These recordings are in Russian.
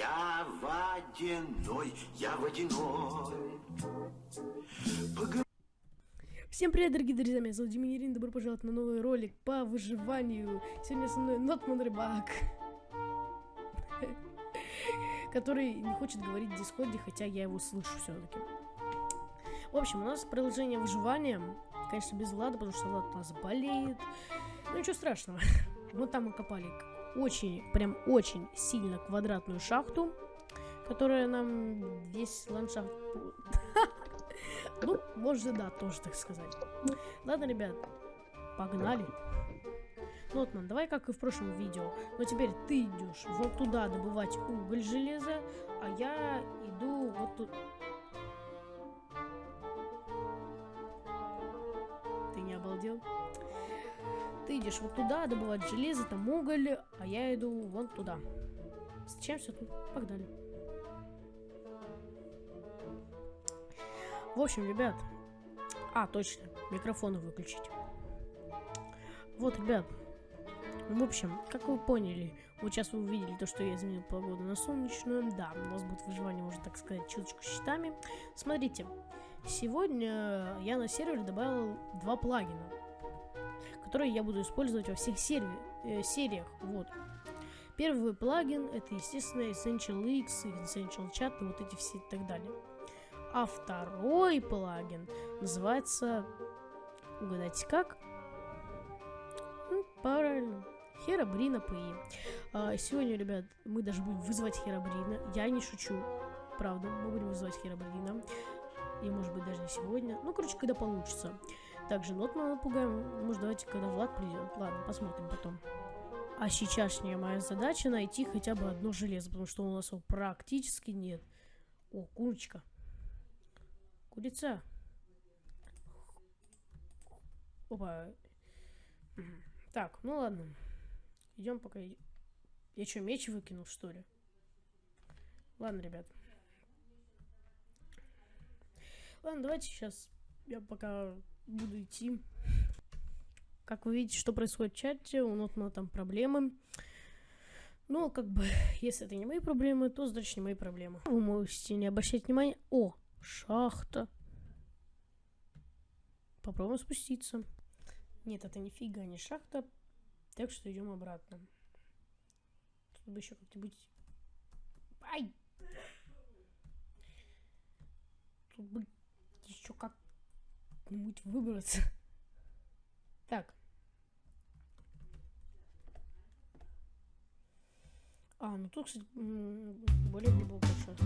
Я водяной, я водяной. Всем привет, дорогие друзья, меня зовут Деминерин, добро пожаловать на новый ролик по выживанию. Сегодня со мной Нотман Рыбак, который не хочет говорить в Дискорде, хотя я его слышу все-таки. В общем, у нас продолжение выживания, конечно, без Влада, потому что Влад у нас болеет. Ну ничего страшного. Вот там мы копали очень, прям очень сильно квадратную шахту, которая нам весь ландшафт... Ну, может, да, тоже так сказать. Ладно, ребят, погнали. Нотман, давай как и в прошлом видео. Но теперь ты идешь вот туда добывать уголь, железо, а я иду вот тут. Ты не обалдел? Ты идешь вот туда добывать железо, там уголь, а я иду вон туда. Встречаемся тут. Погнали. В общем, ребят. А, точно. Микрофоны выключить. Вот, ребят. В общем, как вы поняли, вот сейчас вы увидели то, что я изменил погоду на солнечную. Да, у нас будет выживание, можно так сказать, чуточку щитами. Смотрите, сегодня я на сервере добавил два плагина, которые я буду использовать во всех серви э, сериях. Вот. Первый плагин это, естественно, Essential X, Essential Chat и вот эти все и так далее. А второй плагин называется... Угадайте как? Ну, правильно. Херабрина PI. А, сегодня, ребят, мы даже будем вызывать Херабрина. Я не шучу. Правда, мы будем вызывать Херабрина. И, может быть, даже не сегодня. Ну, короче, когда получится. Также Нотмана напугаем. Может, давайте, когда Влад придет. Ладно, посмотрим потом. А сейчасшняя моя задача найти хотя бы одно железо, потому что у нас его практически нет. О, курочка. Курица. Опа. Так, ну ладно. Идем пока. Я что, меч выкинул, что ли? Ладно, ребят. Ладно, давайте сейчас я пока буду идти. Как вы видите, что происходит в чате, у Нотмана там проблемы. Ну, как бы, если это не мои проблемы, то значит не мои проблемы. Вы можете не обращать внимания. О, шахта. Попробуем спуститься. Нет, это нифига не шахта. Так что идем обратно. Тут бы еще как-нибудь... Ай! Тут бы еще как-нибудь выбраться. Так. А, ну тут, кстати, более шахта.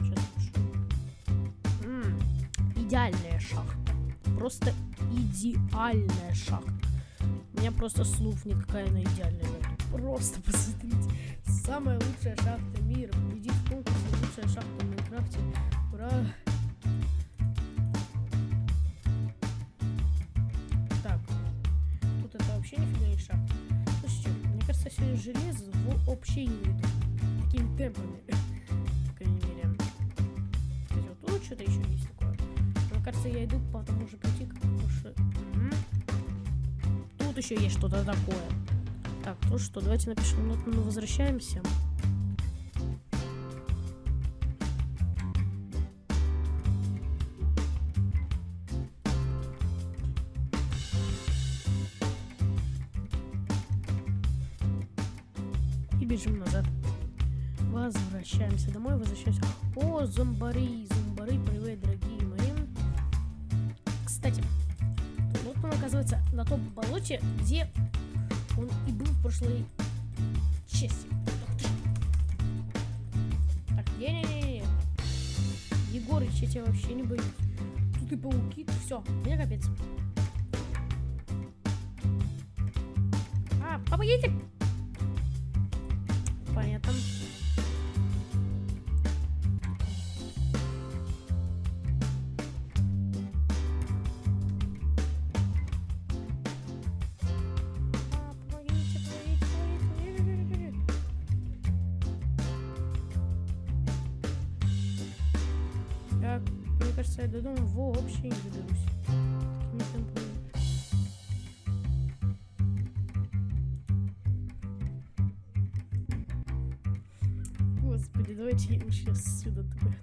Сейчас Идеальная шахта. Просто идеальная шахта. У меня просто слов никакая она идеальная. Просто посмотрите. Самая лучшая шахта мира. Победит в конкурсе лучшая шахта в Майнкрафте. Ура! Так. Тут это вообще нифига не шахта. Слушайте, мне кажется, сегодня железо в общее не идут. Такими темпами. По крайней мере. Кстати, вот тут что-то еще есть такое. Мне кажется, я иду по тому же пути, как. М. Тут еще есть что-то такое. Так, ну что, давайте напишем Нотману возвращаемся. И бежим назад. Возвращаемся домой, возвращаемся. О, зомбари, зомбари, привет, дорогие мои. Кстати, вот он оказывается на том болоте, где он и был в прошлой части. Так, не-не-не. Егорыч, я тебя вообще не боюсь. Тут и пауки, все, мне капец. А, помогите! кажется, я до дома вообще не доберусь. Такими темпами. Господи, давайте я лучше отсюда отпрыгну.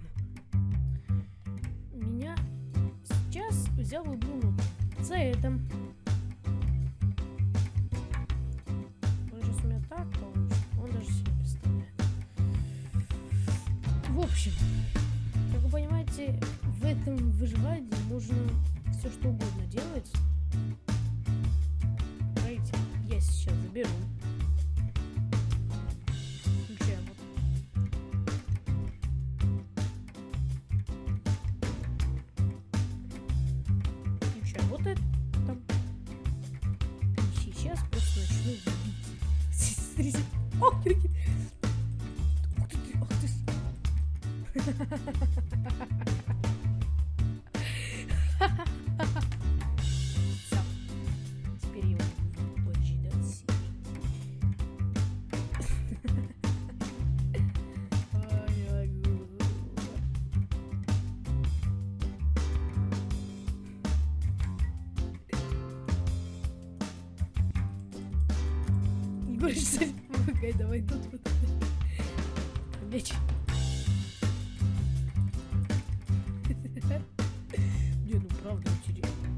Меня сейчас взял и думал за это. Он сейчас у меня так получится. Он даже себе не представляет. В общем, как вы понимаете, в этом выживании можно все что угодно делать. Давайте я сейчас заберу. Включаем вот. Включаем вот Что помогай, давай тут. Мяч. Не, ну правда интересно.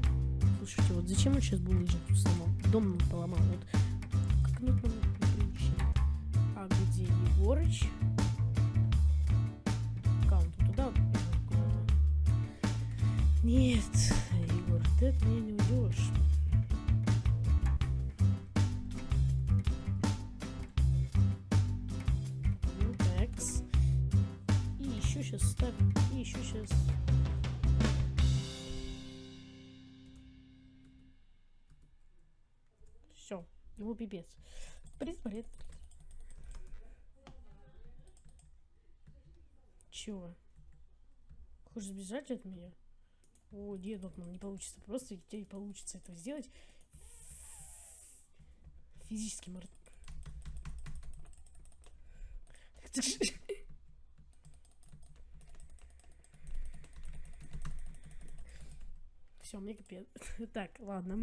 Слушайте, вот зачем он сейчас булыжник тут сломал? Дом нам поломал. Вот как там неприлично. А где Егорыч? Аккаунт туда. Нет, Егор, ты меня не сейчас ставим. И еще сейчас. Все, ему пипец. Призболит. Чего? Хочешь сбежать от меня? О, нет, Бакман, не получится. Просто у тебя не получится этого сделать. Физически мор... Так ты ж- Все, мне капец. Так, ладно.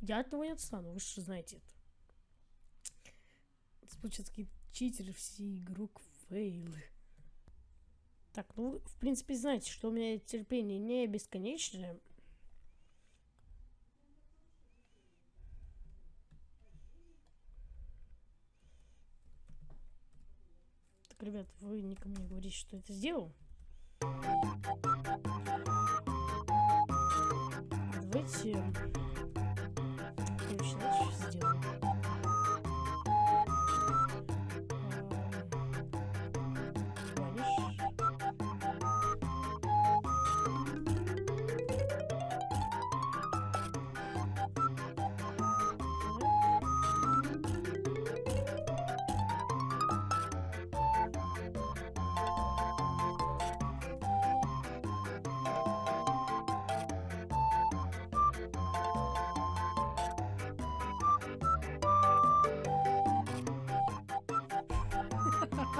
Я от того не отстану, вы же знаете это. Получается, какие читеры, все игрок фейлы. Так, ну, в принципе, знаете, что у меня терпение не бесконечное. Так, ребят, вы никому не говорите, что это сделал. Давайте...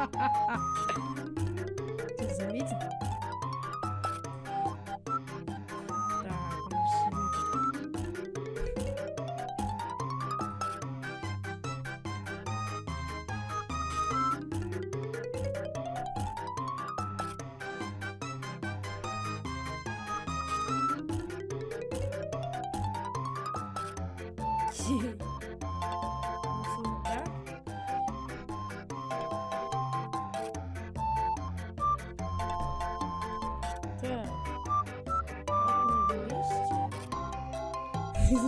Ты заметил? Так, он Yes.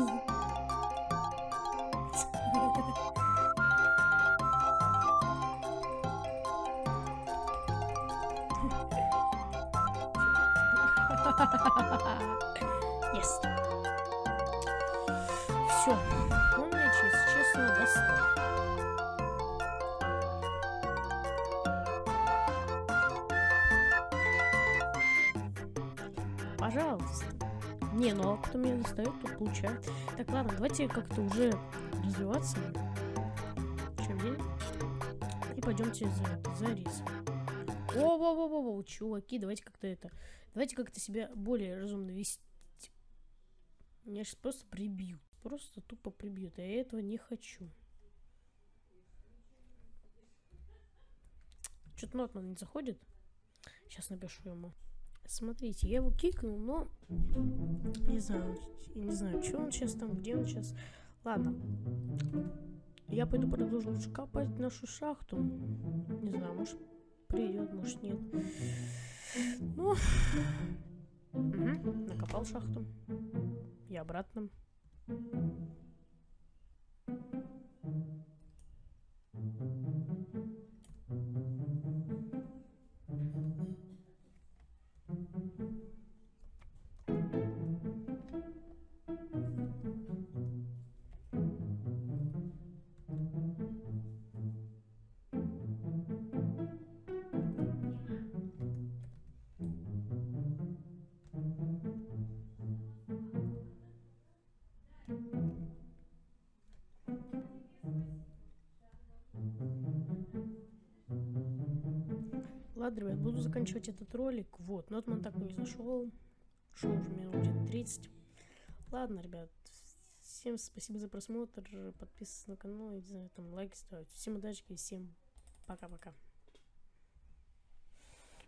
Все. Он меня, чес- честно, достал. Пожалуйста. Не, ну а кто меня достает, тот получает. Так, ладно, давайте как-то уже развиваться. Чем день? И пойдемте за, за рисом. о во во во во чуваки, давайте как-то это... Давайте как-то себя более разумно вести. Меня сейчас просто прибьют. Просто тупо прибьют. Я этого не хочу. Что-то Нотман не заходит. Сейчас напишу ему. Смотрите, я его кикнул, но... Не знаю, не знаю, что он сейчас там, где он сейчас. Ладно. Я пойду продолжу лучше копать нашу шахту. Не знаю, может придет, может нет. Ну... Угу, накопал шахту. И обратно. Ладно, ребят, буду заканчивать этот ролик. Вот, Нотман так и не зашел. Шел уже минут где-то 30. Ладно, ребят, всем спасибо за просмотр. Подписывайтесь на канал, и, не знаю, там лайки ставить. Всем удачи и всем пока-пока.